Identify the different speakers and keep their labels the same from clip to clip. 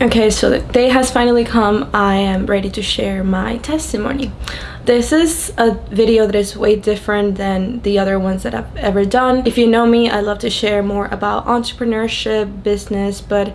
Speaker 1: Okay, so the day has finally come. I am ready to share my testimony. This is a video that is way different than the other ones that I've ever done. If you know me, I love to share more about entrepreneurship, business, but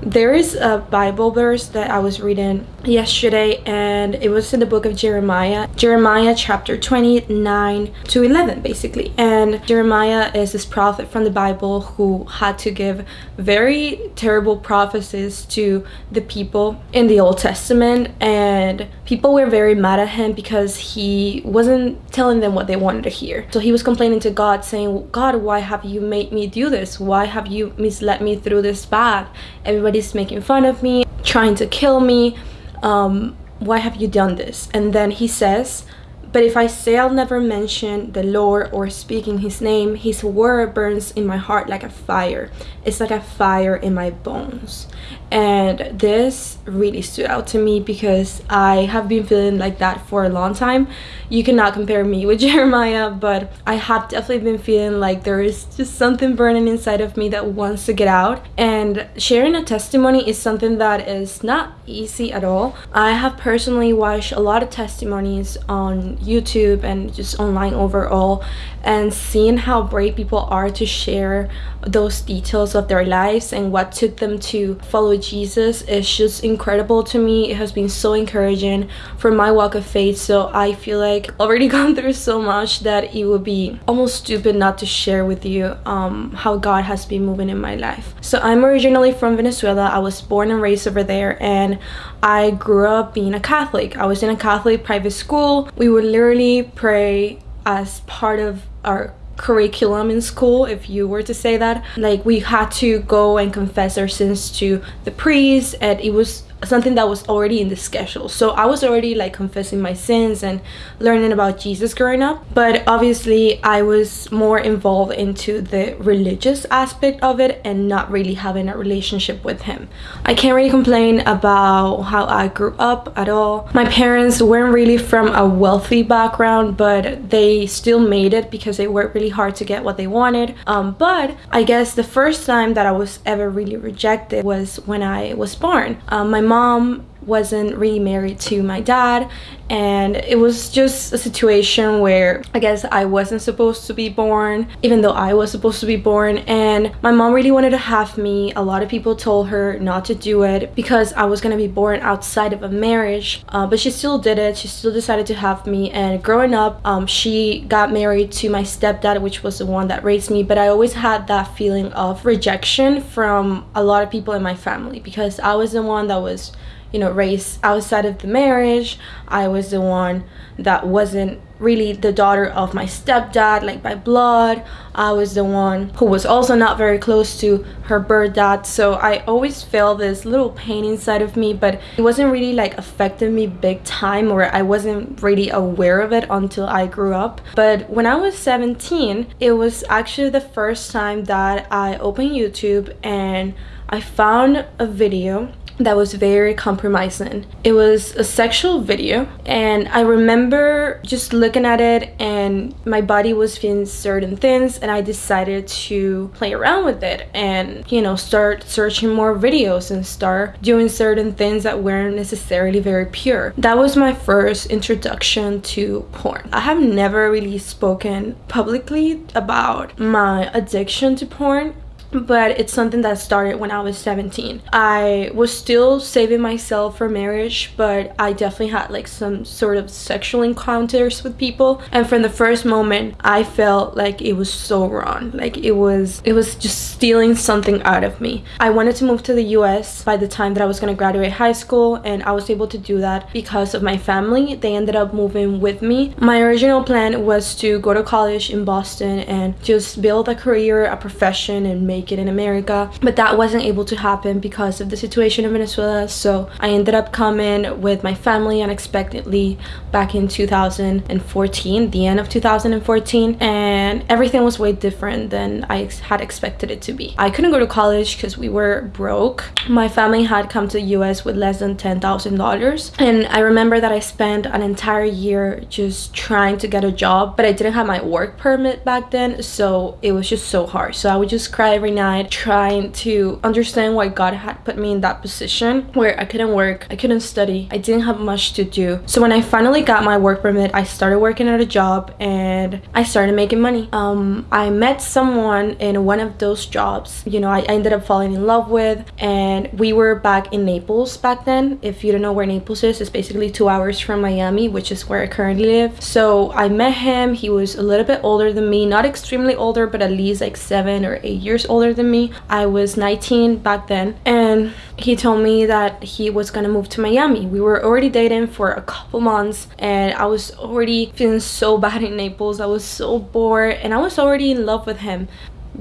Speaker 1: there is a bible verse that i was reading yesterday and it was in the book of jeremiah jeremiah chapter 29 to 11 basically. And jeremiah is this prophet from the bible who had to give very terrible prophecies to the people in the old testament and people were very mad at him because he wasn't telling them what they wanted to hear. So he was complaining to god saying god why have you made me do this? Why have you misled me through this path? Everybody's making fun of me, trying to kill me. Um, why have you done this? And then he says, but if I say I'll never mention the Lord or speak in his name, his word burns in my heart like a fire. It's like a fire in my bones. And this really stood out to me because I have been feeling like that for a long time. You cannot compare me with Jeremiah, but I have definitely been feeling like there is just something burning inside of me that wants to get out. And sharing a testimony is something that is not easy at all. I have personally watched a lot of testimonies on YouTube and just online overall and seeing how brave people are to share those details of their lives and what took them to follow Jesus is just incredible to me. It has been so encouraging for my walk of faith. So I feel like already gone through so much that it would be almost stupid not to share with you um, how God has been moving in my life. So I'm originally from Venezuela. I was born and raised over there and I grew up being a Catholic. I was in a Catholic private school. We would literally pray as part of our curriculum in school if you were to say that. Like we had to go and confess our sins to the priest and it was something that was already in the schedule. So i was already like confessing my sins and learning about jesus growing up but obviously i was more involved into the religious aspect of it and not really having a relationship with him. I can't really complain about how i grew up at all. My parents weren't really from a wealthy background but they still made it because they worked really hard to get what they wanted. Um, but i guess the first time that i was ever really rejected was when i was born. Um, my mom mom wasn't really married to my dad. And it was just a situation where I guess I wasn't supposed to be born even though I was supposed to be born. And my mom really wanted to have me. A lot of people told her not to do it because I was gonna be born outside of a marriage. Uh, but she still did it. She still decided to have me. And growing up um, she got married to my stepdad which was the one that raised me. But I always had that feeling of rejection from a lot of people in my family because I was the one that was you know raised outside of the marriage. I was the one that wasn't really the daughter of my stepdad like by blood. I was the one who was also not very close to her birth dad. So i always felt this little pain inside of me but it wasn't really like affecting me big time or i wasn't really aware of it until i grew up. But when i was 17 it was actually the first time that i opened youtube and i found a video that was very compromising. It was a sexual video and I remember just looking at it and my body was feeling certain things and I decided to play around with it and you know start searching more videos and start doing certain things that weren't necessarily very pure. That was my first introduction to porn. I have never really spoken publicly about my addiction to porn but it's something that started when I was 17. I was still saving myself for marriage, but I definitely had like some sort of sexual encounters with people. And from the first moment, I felt like it was so wrong. Like it was, it was just stealing something out of me. I wanted to move to the US by the time that I was gonna graduate high school, and I was able to do that because of my family. They ended up moving with me. My original plan was to go to college in Boston and just build a career, a profession, and make make it in America but that wasn't able to happen because of the situation in Venezuela. So I ended up coming with my family unexpectedly back in 2014 the end of 2014 and everything was way different than I had expected it to be. I couldn't go to college because we were broke. My family had come to the US with less than $10,000 and I remember that I spent an entire year just trying to get a job but I didn't have my work permit back then so it was just so hard. So I would just cry every night trying to understand why God had put me in that position where I couldn't work, I couldn't study, I didn't have much to do. So when I finally got my work permit, I started working at a job and I started making money. Um, I met someone in one of those jobs, you know, I ended up falling in love with and we were back in Naples back then. If you don't know where Naples is, it's basically two hours from Miami, which is where I currently live. So I met him, he was a little bit older than me, not extremely older, but at least like seven or eight years older than me. I was 19 back then and he told me that he was gonna move to Miami. We were already dating for a couple months and I was already feeling so bad in Naples. I was so bored and I was already in love with him.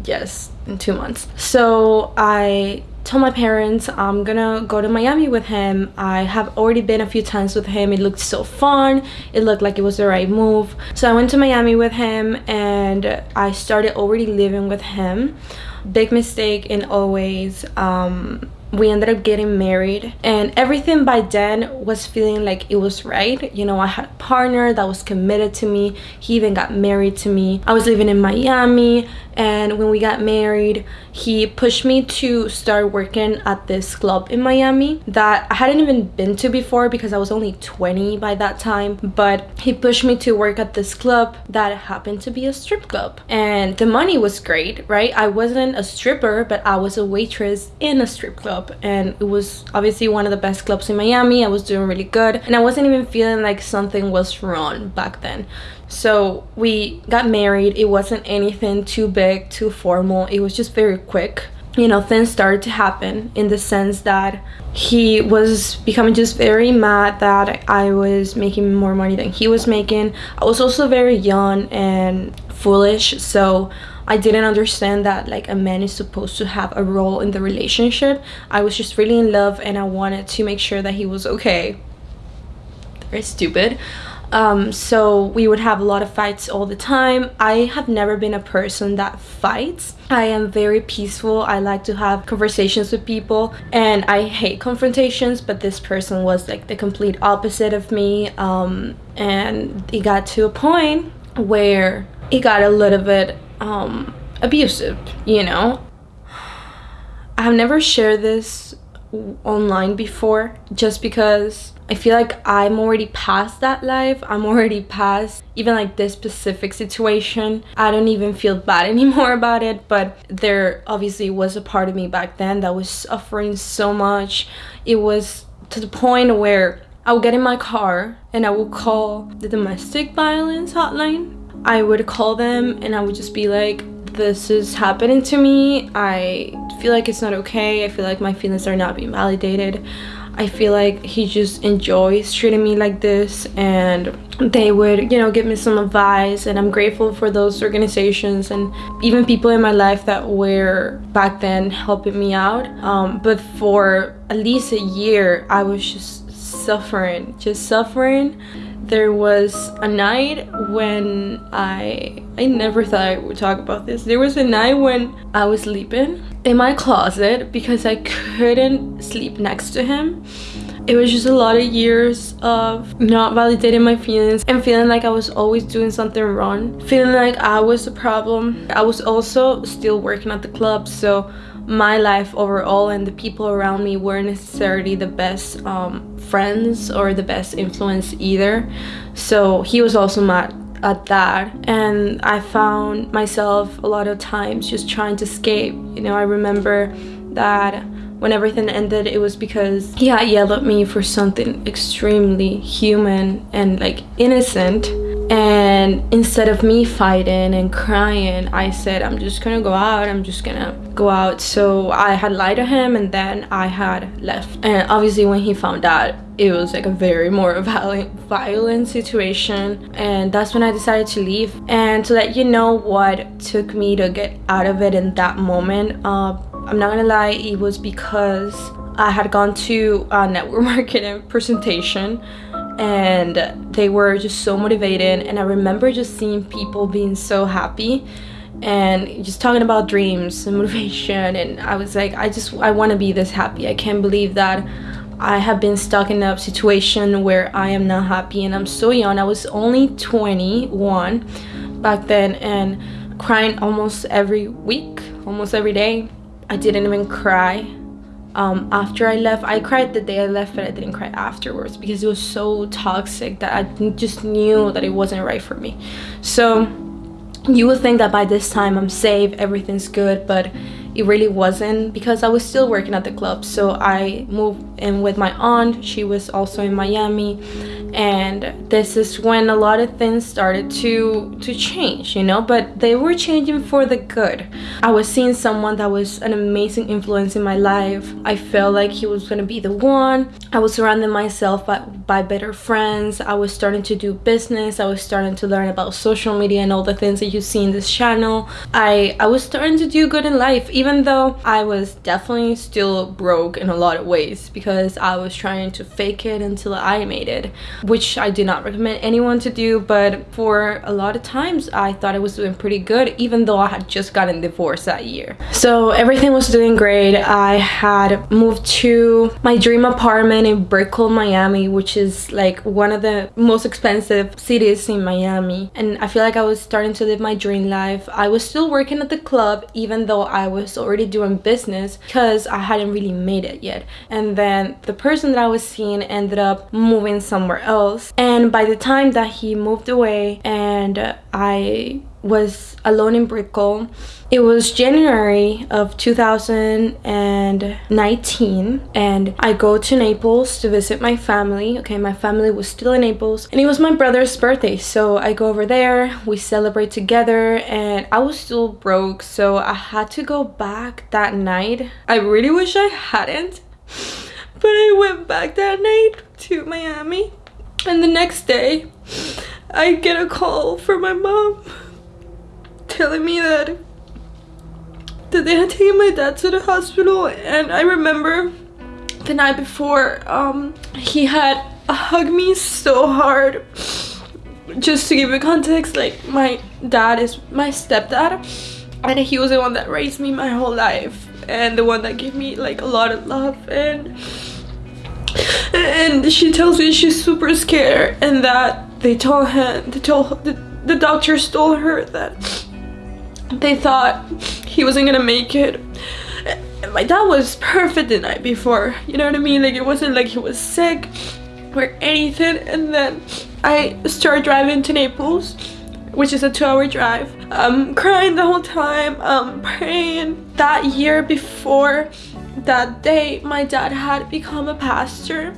Speaker 1: Yes, in two months. So I told my parents I'm gonna go to Miami with him. I have already been a few times with him. It looked so fun. It looked like it was the right move. So I went to Miami with him and I started already living with him. Big mistake in always um, we ended up getting married and everything by then was feeling like it was right. You know i had a partner that was committed to me. He even got married to me. I was living in miami and when we got married he pushed me to start working at this club in miami that i hadn't even been to before because i was only 20 by that time but he pushed me to work at this club that happened to be a strip club. And the money was great right? I wasn't a stripper but i was a waitress in a strip club and it was obviously one of the best clubs in miami. I was doing really good and i wasn't even feeling like something was wrong back then. So we got married. It wasn't anything too big too formal. It was just very quick. You know things started to happen in the sense that he was becoming just very mad that i was making more money than he was making. I was also very young and foolish so I didn't understand that like a man is supposed to have a role in the relationship. I was just really in love and I wanted to make sure that he was okay. Very stupid. Um, so we would have a lot of fights all the time. I have never been a person that fights. I am very peaceful. I like to have conversations with people and i hate confrontations but this person was like the complete opposite of me. Um, and it got to a point where it got a little bit um, abusive you know i've never shared this online before just because I feel like I'm already past that life. I'm already past even like this specific situation. I don't even feel bad anymore about it, but there obviously was a part of me back then that was suffering so much. It was to the point where I would get in my car and I would call the domestic violence hotline. I would call them and I would just be like, this is happening to me. I feel like it's not okay. I feel like my feelings are not being validated. I feel like he just enjoys treating me like this and they would, you know, give me some advice and I'm grateful for those organizations and even people in my life that were back then helping me out. Um, but for at least a year, I was just suffering, just suffering there was a night when I I never thought I would talk about this. There was a night when I was sleeping in my closet because I couldn't sleep next to him. It was just a lot of years of not validating my feelings and feeling like I was always doing something wrong. Feeling like I was the problem. I was also still working at the club so my life overall and the people around me weren't necessarily the best um, friends or the best influence either. So he was also mad at that and I found myself a lot of times just trying to escape. You know, I remember that when everything ended it was because he had yelled at me for something extremely human and like innocent and instead of me fighting and crying i said i'm just gonna go out i'm just gonna go out. So i had lied to him and then i had left. And obviously when he found out it was like a very more violent violent situation. And that's when i decided to leave. And to let you know what took me to get out of it in that moment uh, i'm not gonna lie it was because i had gone to a network marketing presentation and they were just so motivated. And I remember just seeing people being so happy and just talking about dreams and motivation. And I was like I just I want to be this happy. I can't believe that I have been stuck in a situation where I am not happy. And I'm so young. I was only 21 back then and crying almost every week, almost every day. I didn't even cry um, after I left. I cried the day I left, but I didn't cry afterwards because it was so toxic that I just knew that it wasn't right for me. So you would think that by this time I'm safe, everything's good, but it really wasn't because I was still working at the club. So I moved in with my aunt. She was also in Miami and this is when a lot of things started to to change you know but they were changing for the good. I was seeing someone that was an amazing influence in my life. I felt like he was gonna be the one. I was surrounding myself by, by better friends. I was starting to do business. I was starting to learn about social media and all the things that you see in this channel. I i was starting to do good in life even though i was definitely still broke in a lot of ways because i was trying to fake it until i made it which I do not recommend anyone to do but for a lot of times I thought I was doing pretty good even though I had just gotten divorced that year. So everything was doing great. I had moved to my dream apartment in Brickell, Miami which is like one of the most expensive cities in Miami and I feel like I was starting to live my dream life. I was still working at the club even though I was already doing business because I hadn't really made it yet and then the person that I was seeing ended up moving somewhere else else and by the time that he moved away and I was alone in Brickell. It was January of 2019 and I go to Naples to visit my family. Okay, my family was still in Naples and it was my brother's birthday. So I go over there, we celebrate together and I was still broke so I had to go back that night. I really wish I hadn't but I went back that night to Miami and the next day, I get a call from my mom telling me that that they had taken my dad to the hospital. And I remember the night before um, he had hugged me so hard. Just to give you context like my dad is my stepdad. And he was the one that raised me my whole life. And the one that gave me like a lot of love. And and she tells me she's super scared and that they told him they told the, the doctors told her that they thought he wasn't gonna make it. My dad was perfect the night before you know what i mean? Like it wasn't like he was sick or anything. And then i start driving to naples which is a two-hour drive. Um crying the whole time um praying that year before that day my dad had become a pastor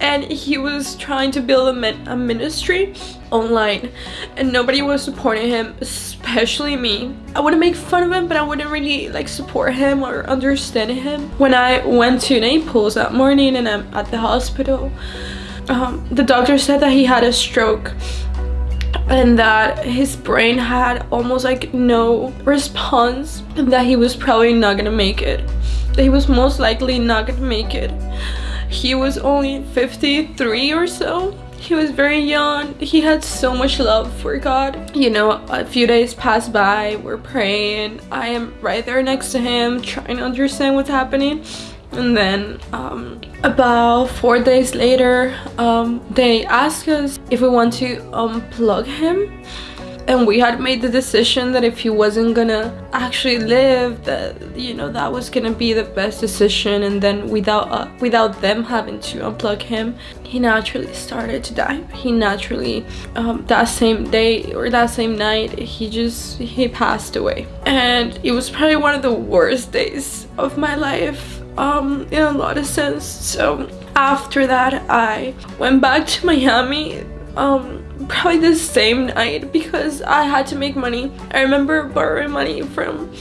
Speaker 1: and he was trying to build a, a, ministry online and nobody was supporting him especially me. I wouldn't make fun of him but i wouldn't really like support him or understand him. When i went to naples that morning and i'm at the hospital um, the doctor said that he had a stroke and that his brain had almost like no response and that he was probably not gonna make it he was most likely not gonna make it. He was only 53 or so. He was very young. He had so much love for God. You know, a few days passed by. We're praying. I am right there next to him, trying to understand what's happening. And then um, about four days later, um, they asked us if we want to unplug him and we had made the decision that if he wasn't gonna actually live that you know that was gonna be the best decision. And then without uh, without them having to unplug him he naturally started to die. He naturally um, that same day or that same night he just he passed away. And it was probably one of the worst days of my life um, in a lot of sense. So after that I went back to Miami um, probably the same night because I had to make money. I remember borrowing money from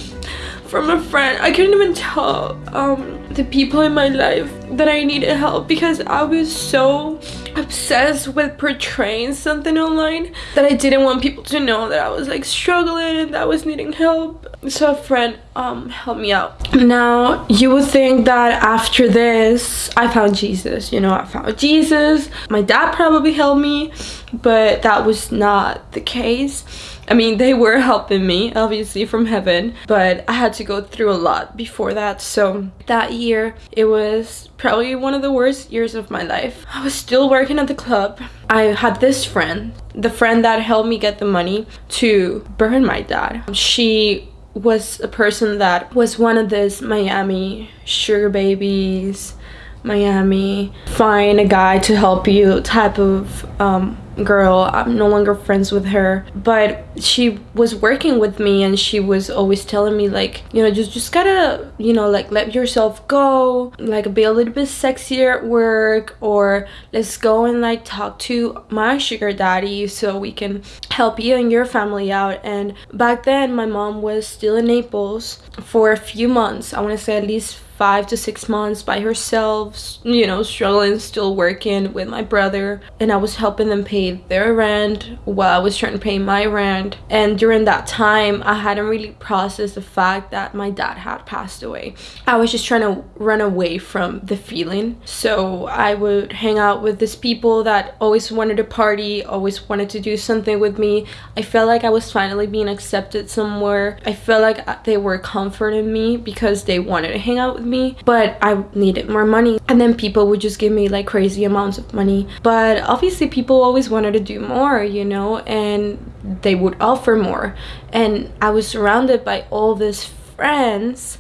Speaker 1: from a friend. I couldn't even tell um, the people in my life that I needed help because I was so obsessed with portraying something online that I didn't want people to know that I was like struggling and that I was needing help. So a friend um, helped me out. Now you would think that after this I found Jesus, you know, I found Jesus. My dad probably helped me, but that was not the case I mean, they were helping me, obviously, from heaven, but I had to go through a lot before that. So that year, it was probably one of the worst years of my life. I was still working at the club. I had this friend, the friend that helped me get the money to burn my dad. She was a person that was one of those Miami sugar babies, Miami, find a guy to help you type of um, girl. I'm no longer friends with her, but she was working with me and she was always telling me like, you know, just just gotta, you know, like let yourself go, like be a little bit sexier at work or let's go and like talk to my sugar daddy so we can help you and your family out. And back then my mom was still in Naples for a few months. I want to say at least five to six months by herself, you know, struggling, still working with my brother. And I was helping them pay their rent while I was trying to pay my rent. And during that time, I hadn't really processed the fact that my dad had passed away. I was just trying to run away from the feeling. So I would hang out with these people that always wanted to party, always wanted to do something with me. I felt like I was finally being accepted somewhere. I felt like uh, they were comforting me because they wanted to hang out with me but I needed more money. And then people would just give me like crazy amounts of money. But obviously people always wanted to do more you know and they would offer more. And I was surrounded by all these friends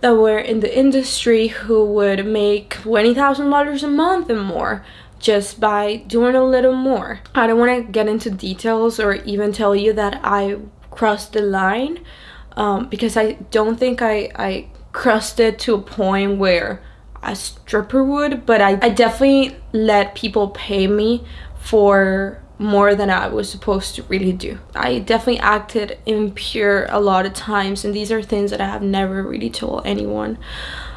Speaker 1: that were in the industry who would make $20,000 a month and more just by doing a little more. I don't want to get into details or even tell you that I crossed the line um, because I don't think I, I crusted to a point where a stripper would but I, I definitely let people pay me for more than I was supposed to really do. I definitely acted impure a lot of times and these are things that I have never really told anyone.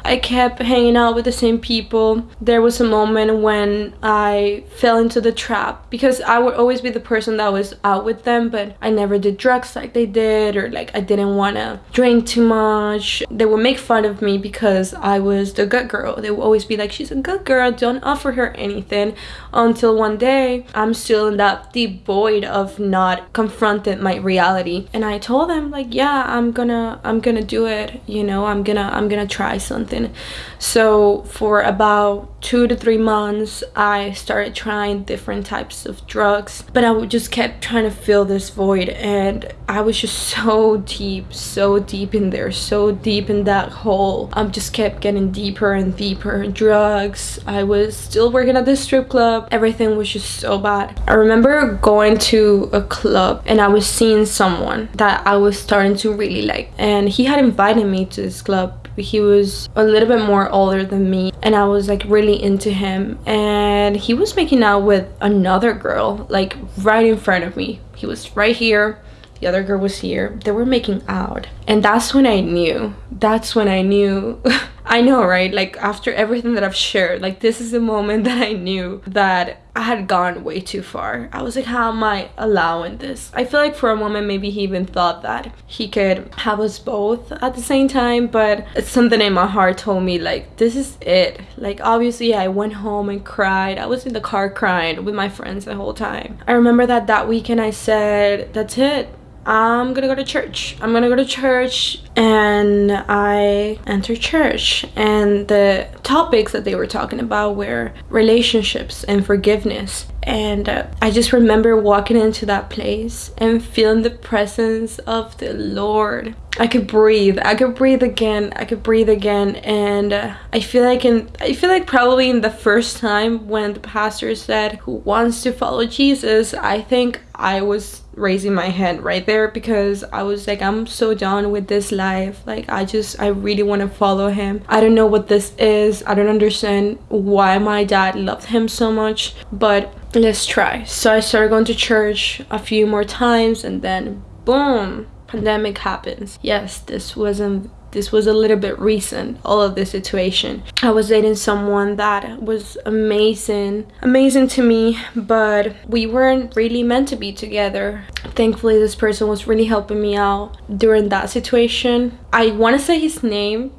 Speaker 1: I kept hanging out with the same people. There was a moment when I fell into the trap because I would always be the person that was out with them, but I never did drugs like they did, or like I didn't want to drink too much. They would make fun of me because I was the good girl. They would always be like, She's a good girl, don't offer her anything. Until one day, I'm still in that deep void of not confronting my reality. And I told them, like, yeah, I'm gonna, I'm gonna do it, you know, I'm gonna, I'm gonna try something something. So for about two to three months i started trying different types of drugs but i just kept trying to fill this void and i was just so deep so deep in there so deep in that hole. I just kept getting deeper and deeper drugs. I was still working at the strip club. Everything was just so bad. I remember going to a club and i was seeing someone that i was starting to really like and he had invited me to this club he was a little bit more older than me and I was like really into him. And he was making out with another girl like right in front of me. He was right here the other girl was here. They were making out and that's when I knew that's when I knew I know, right? Like after everything that I've shared, like this is the moment that I knew that I had gone way too far. I was like, how am I allowing this? I feel like for a moment maybe he even thought that he could have us both at the same time, but it's something in my heart told me like this is it. Like obviously I went home and cried. I was in the car crying with my friends the whole time. I remember that that weekend I said, that's it. I'm gonna go to church. I'm gonna go to church and I entered church and the topics that they were talking about were relationships and forgiveness and uh, I just remember walking into that place and feeling the presence of the Lord. I could breathe. I could breathe again. I could breathe again and uh, I feel like in I feel like probably in the first time when the pastor said who wants to follow Jesus, I think I was raising my hand right there because I was like I'm so done with this life. Like I just I really want to follow him. I don't know what this is. I don't understand why my dad loved him so much, but let's try. So I started going to church a few more times and then boom, pandemic happens. Yes, this wasn't this was a little bit recent all of this situation. I was dating someone that was amazing amazing to me but we weren't really meant to be together. Thankfully this person was really helping me out during that situation. I want to say his name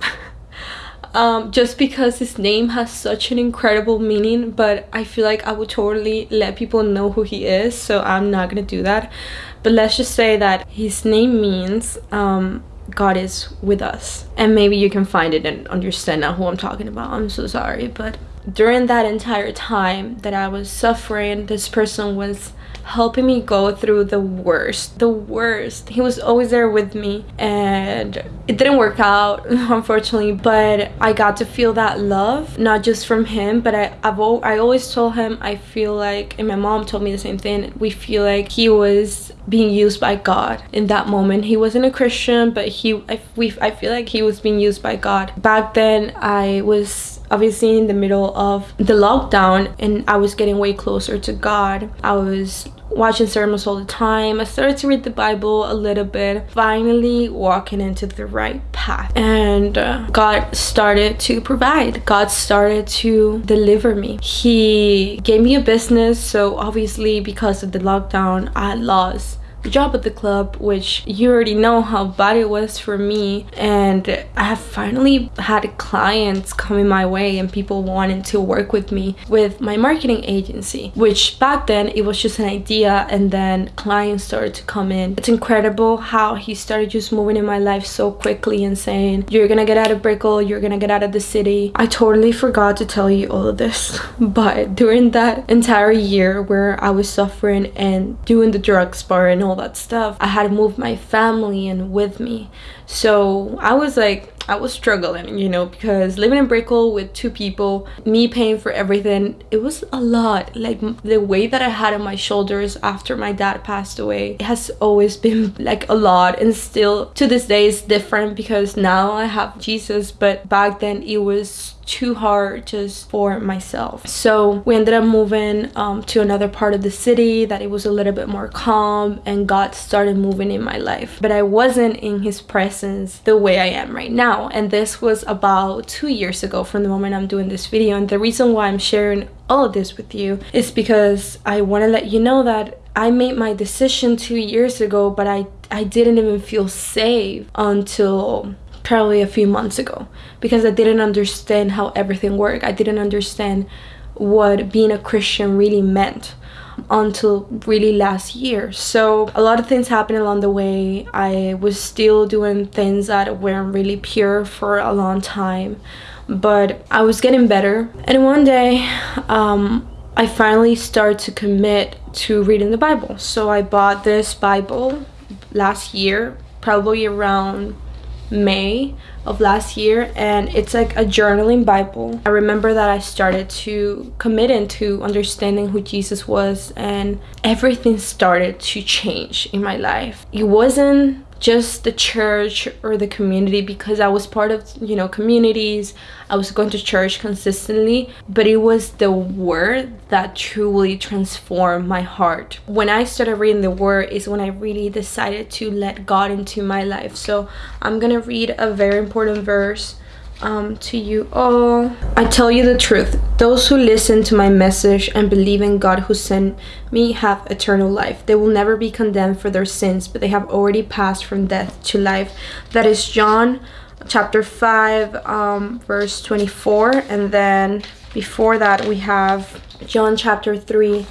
Speaker 1: um, just because his name has such an incredible meaning but I feel like I would totally let people know who he is so I'm not gonna do that but let's just say that his name means um, God is with us. And maybe you can find it and understand now who I'm talking about. I'm so sorry. But during that entire time that I was suffering this person was helping me go through the worst the worst. He was always there with me and it didn't work out unfortunately but i got to feel that love not just from him but i I've i always told him i feel like and my mom told me the same thing we feel like he was being used by god in that moment. He wasn't a christian but he i, we, I feel like he was being used by god. Back then i was obviously in the middle of the lockdown and I was getting way closer to God. I was watching sermons all the time. I started to read the Bible a little bit, finally walking into the right path. And uh, God started to provide. God started to deliver me. He gave me a business, so obviously because of the lockdown, I lost job at the club which you already know how bad it was for me. And I have finally had clients coming my way and people wanting to work with me with my marketing agency which back then it was just an idea. And then clients started to come in. It's incredible how he started just moving in my life so quickly and saying you're gonna get out of Brickell. You're gonna get out of the city. I totally forgot to tell you all of this but during that entire year where I was suffering and doing the drugs bar and all all that stuff. I had moved my family in with me. So i was like I was struggling, you know, because living in Brickell with two people, me paying for everything, it was a lot. Like the weight that I had on my shoulders after my dad passed away, it has always been like a lot. And still to this day is different because now I have Jesus, but back then it was too hard just for myself. So we ended up moving um, to another part of the city that it was a little bit more calm and god started moving in my life. But i wasn't in his presence the way i am right now and this was about two years ago from the moment i'm doing this video and the reason why i'm sharing all of this with you is because i want to let you know that I made my decision two years ago, but I, I didn't even feel safe until probably a few months ago because I didn't understand how everything worked. I didn't understand what being a Christian really meant until really last year. So a lot of things happened along the way. I was still doing things that weren't really pure for a long time, but I was getting better. And one day, um, I finally started to commit to reading the Bible. So I bought this Bible last year, probably around May of last year and it's like a journaling bible. I remember that i started to commit into understanding who jesus was and everything started to change in my life. It wasn't just the church or the community because I was part of, you know, communities. I was going to church consistently, but it was the word that truly transformed my heart. When I started reading the word is when I really decided to let God into my life. So I'm going to read a very important verse um, to you all. I tell you the truth. Those who listen to my message and believe in God who sent me have eternal life. They will never be condemned for their sins, but they have already passed from death to life. That is John chapter 5, um, verse 24. And then before that, we have John chapter 3,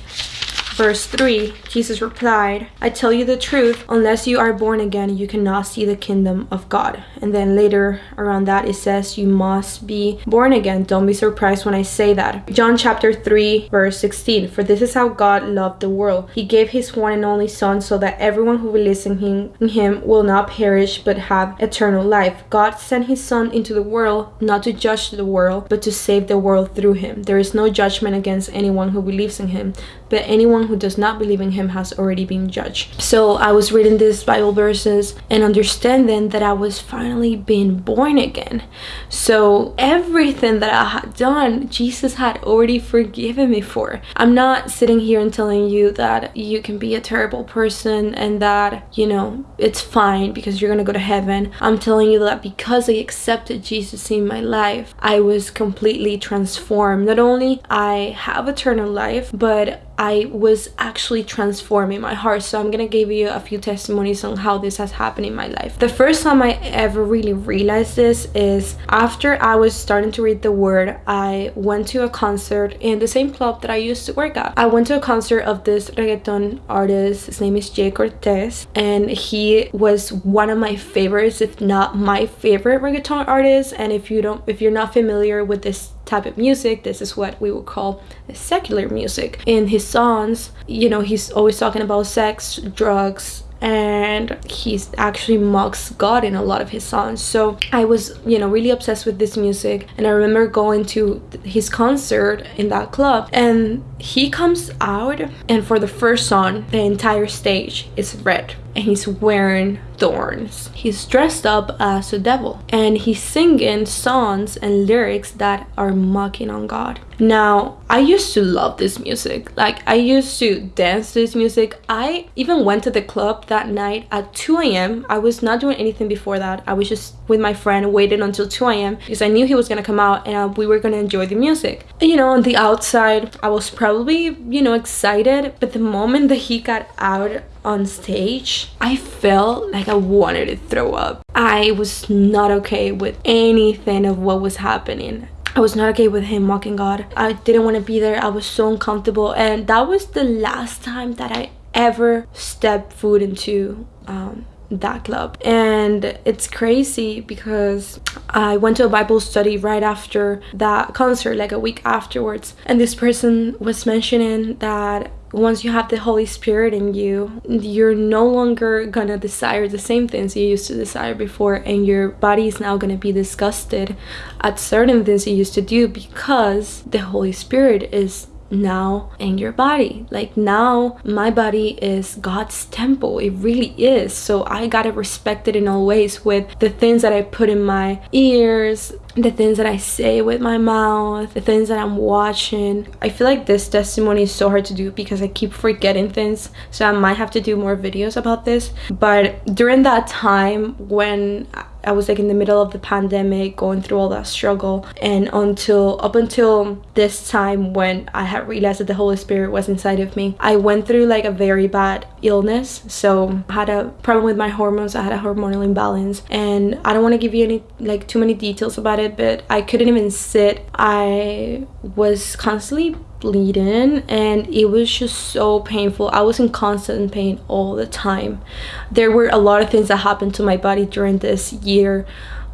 Speaker 1: Verse 3 Jesus replied, I tell you the truth, unless you are born again, you cannot see the kingdom of God. And then later around that, it says, You must be born again. Don't be surprised when I say that. John chapter 3, verse 16 For this is how God loved the world. He gave his one and only Son so that everyone who believes in him, in him will not perish but have eternal life. God sent his Son into the world not to judge the world, but to save the world through him. There is no judgment against anyone who believes in him, but anyone anyone who does not believe in him has already been judged. So I was reading these Bible verses and understanding that I was finally being born again. So everything that I had done, Jesus had already forgiven me for. I'm not sitting here and telling you that you can be a terrible person and that, you know, it's fine because you're gonna go to heaven. I'm telling you that because I accepted Jesus in my life, I was completely transformed. Not only I have eternal life, but I was actually transforming my heart. So I'm gonna give you a few testimonies on how this has happened in my life. The first time I ever really realized this is after I was starting to read the word, I went to a concert in the same club that I used to work at. I went to a concert of this reggaeton artist. His name is Jhay Cortez, and he was one of my favorites, if not my favorite reggaeton artist. And if you don't, if you're not familiar with this type of music this is what we would call secular music in his songs you know he's always talking about sex drugs and he actually mocks God in a lot of his songs. So I was, you know, really obsessed with this music. And I remember going to his concert in that club, and he comes out, and for the first song, the entire stage is red, and he's wearing thorns. He's dressed up as a devil and he's singing songs and lyrics that are mocking on God. Now, I used to love this music. Like, I used to dance to this music. I even went to the club that night at 2 a.m. I was not doing anything before that. I was just with my friend waiting until 2 a.m. because I knew he was gonna come out and we were gonna enjoy the music. And, you know, on the outside, I was probably, you know, excited, but the moment that he got out on stage, I felt like I wanted to throw up. I was not okay with anything of what was happening. I was not okay with him mocking God. I didn't want to be there. I was so uncomfortable. And that was the last time that I ever stepped foot into um, that club and it's crazy because i went to a bible study right after that concert like a week afterwards and this person was mentioning that once you have the Holy Spirit in you, you're no longer gonna desire the same things you used to desire before, and your body is now gonna be disgusted at certain things you used to do because the Holy Spirit is now in your body. Like now my body is God's temple. It really is. So I gotta respect it in all ways with the things that I put in my ears, the things that I say with my mouth, the things that I'm watching. I feel like this testimony is so hard to do because I keep forgetting things. So I might have to do more videos about this. But during that time when I was like in the middle of the pandemic going through all that struggle and until up until this time when I had realized that the Holy Spirit was inside of me I went through like a very bad illness so I had a problem with my hormones I had a hormonal imbalance and I don't want to give you any like too many details about it but I couldn't even sit. I was constantly bleeding and it was just so painful. I was in constant pain all the time. There were a lot of things that happened to my body during this year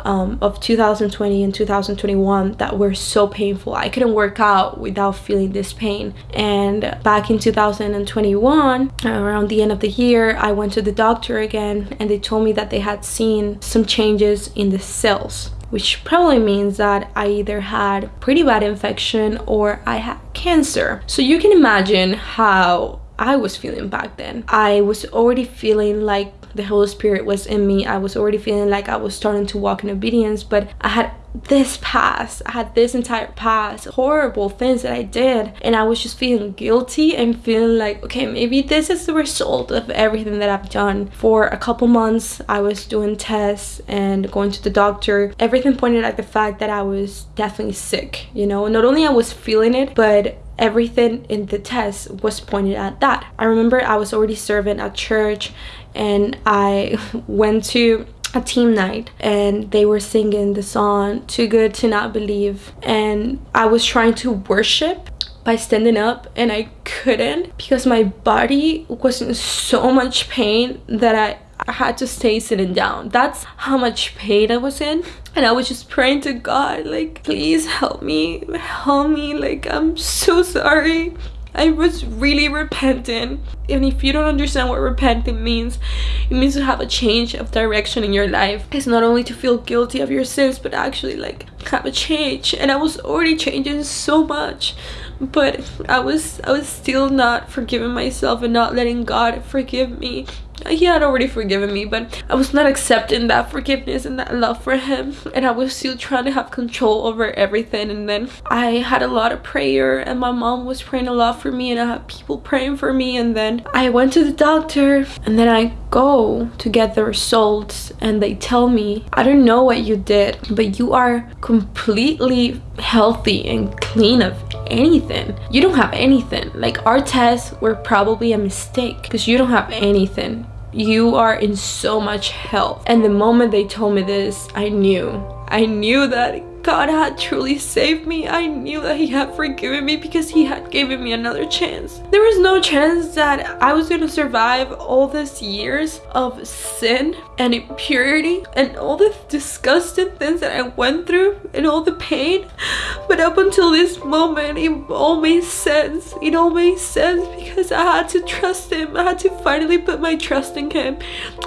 Speaker 1: um, of 2020 and 2021 that were so painful. I couldn't work out without feeling this pain. And back in 2021 around the end of the year i went to the doctor again and they told me that they had seen some changes in the cells which probably means that I either had pretty bad infection or I had cancer. So you can imagine how I was feeling back then. I was already feeling like the Holy Spirit was in me. I was already feeling like I was starting to walk in obedience, but I had this past i had this entire past horrible things that i did and i was just feeling guilty and feeling like okay maybe this is the result of everything that i've done. For a couple months i was doing tests and going to the doctor. Everything pointed at the fact that i was definitely sick you know? Not only i was feeling it but everything in the test was pointed at that. I remember i was already serving at church and i went to a team night and they were singing the song too good to not believe and i was trying to worship by standing up and i couldn't because my body was in so much pain that i I had to stay sitting down. That's how much pain I was in. And I was just praying to God, like, please help me, help me. Like, I'm so sorry. I was really repentant. And if you don't understand what repenting means, it means to have a change of direction in your life. It's not only to feel guilty of your sins, but actually like have a change. And I was already changing so much. But I was I was still not forgiving myself and not letting God forgive me he had already forgiven me but i was not accepting that forgiveness and that love for him. And i was still trying to have control over everything. And then i had a lot of prayer and my mom was praying a lot for me and i had people praying for me. And then i went to the doctor and then i go to get the results and they tell me i don't know what you did but you are completely healthy and clean of anything. You don't have anything. Like our tests were probably a mistake because you don't have anything you are in so much health and the moment they told me this i knew. I knew that God had truly saved me. I knew that he had forgiven me because he had given me another chance. There was no chance that I was going to survive all these years of sin and impurity and all the disgusting things that I went through and all the pain. But up until this moment, it all made sense. It all made sense because I had to trust him. I had to finally put my trust in him.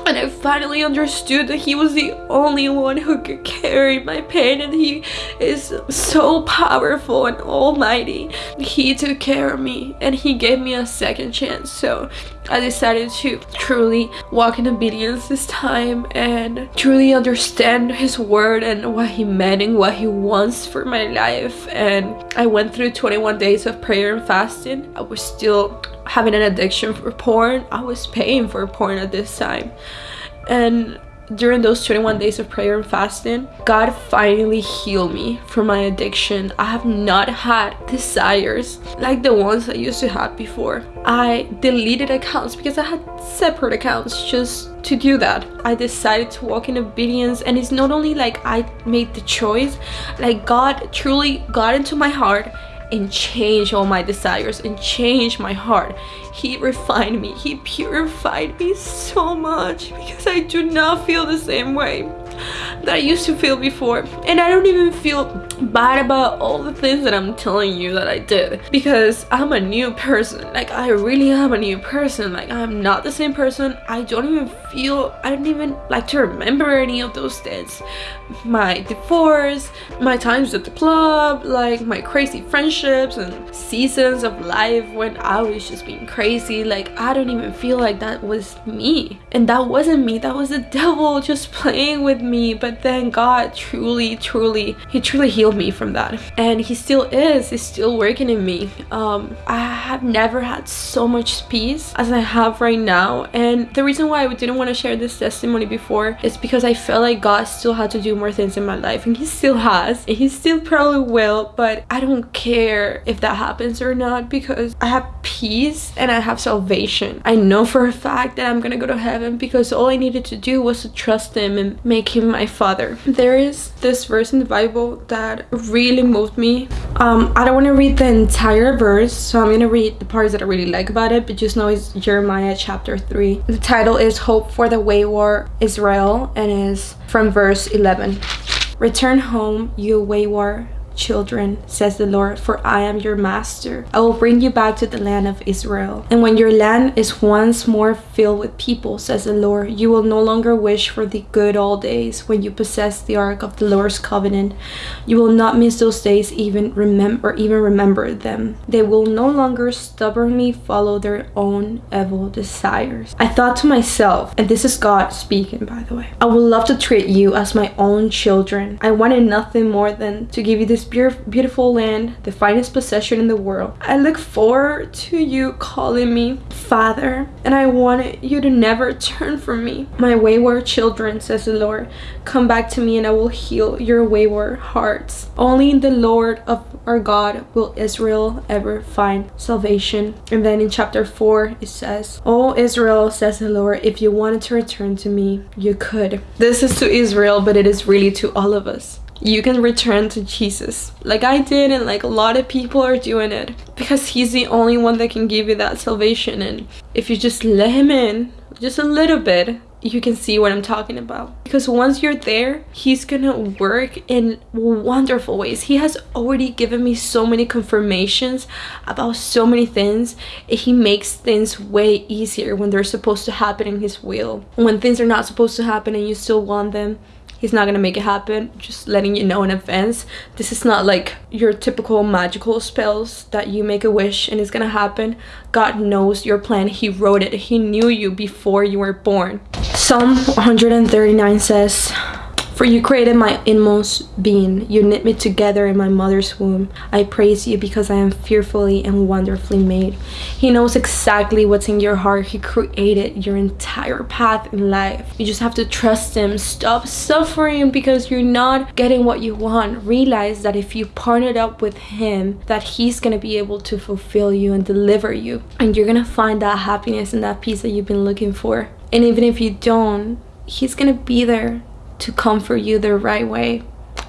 Speaker 1: And I finally understood that he was the only one who could carry my pain and he is so powerful and almighty. He took care of me and he gave me a second chance. So I decided to truly walk in obedience this time and truly understand his word and what he meant and what he wants for my life. And I went through 21 days of prayer and fasting. I was still having an addiction for porn. I was paying for porn at this time. And during those 21 days of prayer and fasting, God finally healed me from my addiction. I have not had desires like the ones I used to have before. I deleted accounts because I had separate accounts just to do that. I decided to walk in obedience and it's not only like I made the choice, like God truly got into my heart and change all my desires and change my heart. He refined me. He purified me so much because i do not feel the same way that I used to feel before. And I don't even feel bad about all the things that I'm telling you that I did. Because I'm a new person. Like I really am a new person. Like I'm not the same person. I don't even feel I don't even like to remember any of those things my divorce my times at the club like my crazy friendships and seasons of life when I was just being crazy. Like I don't even feel like that was me. And that wasn't me. That was the devil just playing with me but then God truly truly he truly healed me from that. And he still is he's still working in me. Um I have never had so much peace as I have right now. And the reason why I didn't want to share this testimony before is because I felt like God still had to do more things in my life and he still has and he still probably will but I don't care if that happens or not because I have peace and I have salvation. I know for a fact that I'm gonna go to heaven because all I needed to do was to trust him and make him my father. There is this verse in the bible that really moved me. Um i don't want to read the entire verse so i'm gonna read the parts that i really like about it but just know it's jeremiah chapter 3 the title is hope for the wayward israel and is from verse 11 return home you wayward children, says the Lord, for I am your master. I will bring you back to the land of Israel. And when your land is once more filled with people, says the Lord, you will no longer wish for the good old days when you possess the ark of the Lord's covenant. You will not miss those days even remember even remember them. They will no longer stubbornly follow their own evil desires. I thought to myself, and this is God speaking by the way, I would love to treat you as my own children. I wanted nothing more than to give you this beautiful land, the finest possession in the world. I look forward to you calling me Father, and I want you to never turn from me. My wayward children, says the Lord, come back to me and I will heal your wayward hearts. Only in the Lord of our God will Israel ever find salvation. And then in chapter 4 it says, Oh Israel, says the Lord, if you wanted to return to me, you could. This is to Israel, but it is really to all of us you can return to Jesus. Like I did and like a lot of people are doing it because he's the only one that can give you that salvation. And if you just let him in just a little bit you can see what I'm talking about. Because once you're there he's gonna work in wonderful ways. He has already given me so many confirmations about so many things he makes things way easier when they're supposed to happen in his will. When things are not supposed to happen and you still want them he's not gonna make it happen. Just letting you know in advance. This is not like your typical magical spells that you make a wish and it's gonna happen. God knows your plan. He wrote it. He knew you before you were born. Psalm 139 says For you created my inmost being. You knit me together in my mother's womb. I praise you because I am fearfully and wonderfully made. He knows exactly what's in your heart. He created your entire path in life. You just have to trust him. Stop suffering because you're not getting what you want. Realize that if you partnered up with him, that he's going to be able to fulfill you and deliver you. And you're going to find that happiness and that peace that you've been looking for. And even if you don't, he's going to be there to comfort you the right way.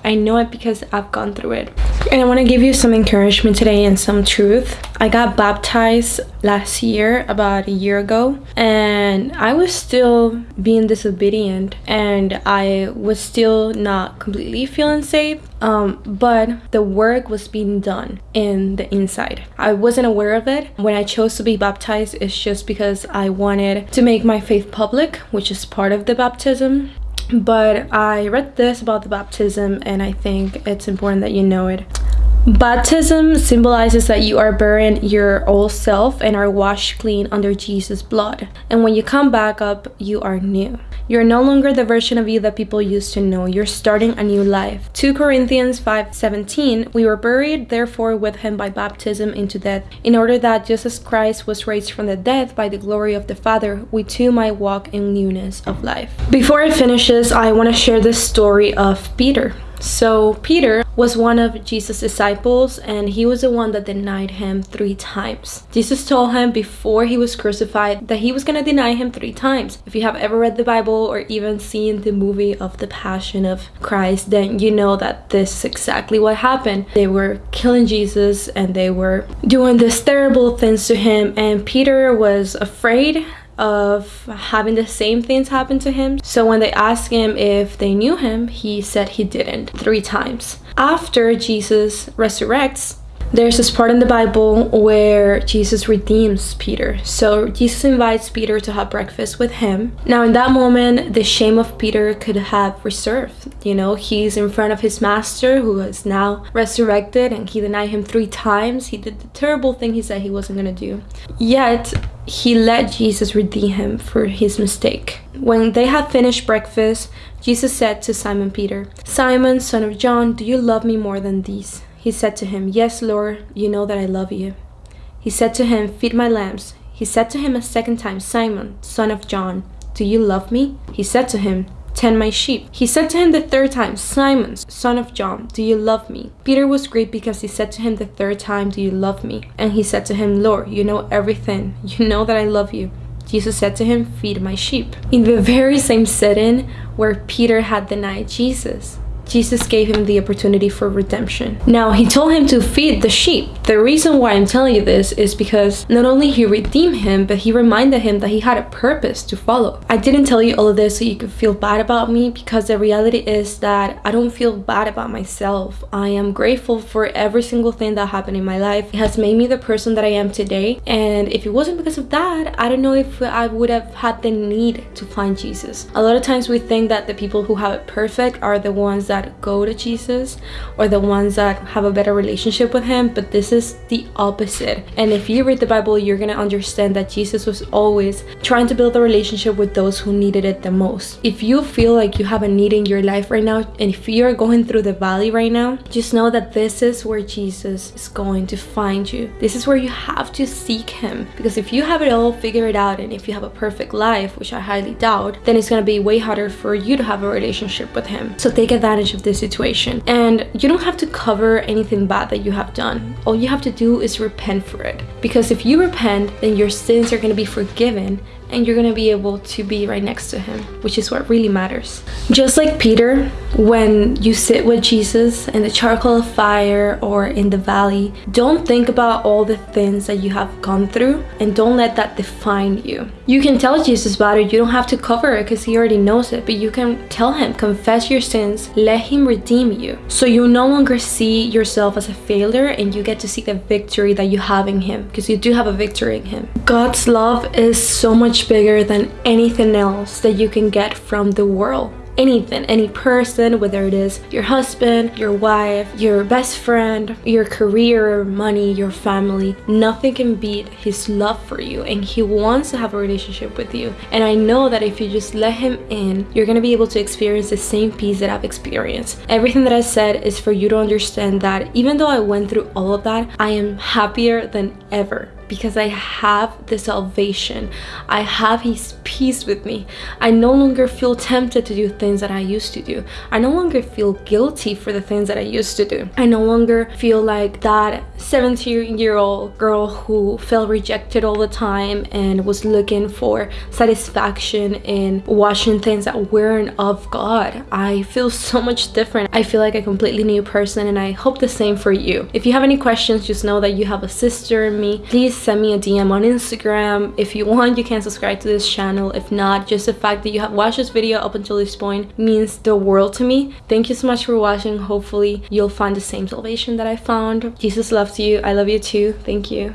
Speaker 1: I know it because I've gone through it. And I want to give you some encouragement today and some truth. I got baptized last year, about a year ago, and I was still being disobedient and I was still not completely feeling safe. Um, but the work was being done in the inside. I wasn't aware of it. When I chose to be baptized, it's just because I wanted to make my faith public, which is part of the baptism but I read this about the baptism and I think it's important that you know it. Baptism symbolizes that you are burying your old self and are washed clean under Jesus' blood. And when you come back up, you are new. You're no longer the version of you that people used to know. You're starting a new life. 2 Corinthians 5:17 We were buried therefore with him by baptism into death, in order that just as Christ was raised from the dead by the glory of the Father, we too might walk in newness of life. Before it finishes, I want to share the story of Peter. So Peter was one of Jesus' disciples and he was the one that denied him three times. Jesus told him before he was crucified that he was going to deny him three times. If you have ever read the Bible or even seen the movie of the Passion of Christ, then you know that this is exactly what happened. They were killing Jesus and they were doing these terrible things to him and Peter was afraid of having the same things happen to him. So when they asked him if they knew him, he said he didn't three times. After Jesus resurrects, there's this part in the Bible where Jesus redeems Peter. So Jesus invites Peter to have breakfast with him. Now, in that moment, the shame of Peter could have reserved. You know, he's in front of his master who is now resurrected and he denied him three times. He did the terrible thing he said he wasn't going to do. Yet, he let Jesus redeem him for his mistake. When they had finished breakfast, Jesus said to Simon Peter, Simon, son of John, do you love me more than these? He said to him, Yes, Lord, you know that I love you. He said to him, Feed my lambs. He said to him a second time, Simon, son of John, do you love me? He said to him, Tend my sheep. He said to him the third time, Simon, son of John, do you love me? Peter was grieved because he said to him the third time, Do you love me? And he said to him, Lord, you know everything. You know that I love you. Jesus said to him, Feed my sheep. In the very same setting where Peter had denied Jesus. Jesus gave him the opportunity for redemption. Now, he told him to feed the sheep. The reason why I'm telling you this is because not only he redeemed him, but he reminded him that he had a purpose to follow. I didn't tell you all of this so you could feel bad about me because the reality is that I don't feel bad about myself. I am grateful for every single thing that happened in my life. It has made me the person that I am today. And if it wasn't because of that, I don't know if I would have had the need to find Jesus. A lot of times we think that the people who have it perfect are the ones that that go to Jesus or the ones that have a better relationship with him but this is the opposite. And if you read the Bible you're gonna understand that Jesus was always trying to build a relationship with those who needed it the most. If you feel like you have a need in your life right now and if you're going through the valley right now just know that this is where Jesus is going to find you. This is where you have to seek him. Because if you have it all figured out and if you have a perfect life which I highly doubt then it's gonna be way harder for you to have a relationship with him. So take advantage of this situation. And you don't have to cover anything bad that you have done. All you have to do is repent for it. Because if you repent then your sins are going to be forgiven and you're gonna be able to be right next to him which is what really matters. Just like peter when you sit with jesus in the charcoal fire or in the valley don't think about all the things that you have gone through and don't let that define you. You can tell jesus about it. You don't have to cover it because he already knows it but you can tell him confess your sins. Let him redeem you. So you no longer see yourself as a failure and you get to see the victory that you have in him because you do have a victory in him. God's love is so bigger than anything else that you can get from the world anything, any person, whether it is your husband, your wife, your best friend, your career, money, your family, nothing can beat his love for you and he wants to have a relationship with you. And I know that if you just let him in, you're gonna be able to experience the same peace that I've experienced. Everything that I said is for you to understand that even though I went through all of that, I am happier than ever because I have the salvation. I have his peace with me. I no longer feel tempted to do things that I used to do. I no longer feel guilty for the things that I used to do. I no longer feel like that 17 year old girl who felt rejected all the time and was looking for satisfaction in watching things that weren't of God. I feel so much different. I feel like a completely new person and I hope the same for you. If you have any questions, just know that you have a sister in me. Please send me a DM on Instagram. If you want, you can subscribe to this channel. If not, just the fact that you have watched this video up until this point means the world to me. Thank you so much for watching. Hopefully, you'll find the same salvation that I found. Jesus loves you. I love you too. Thank you.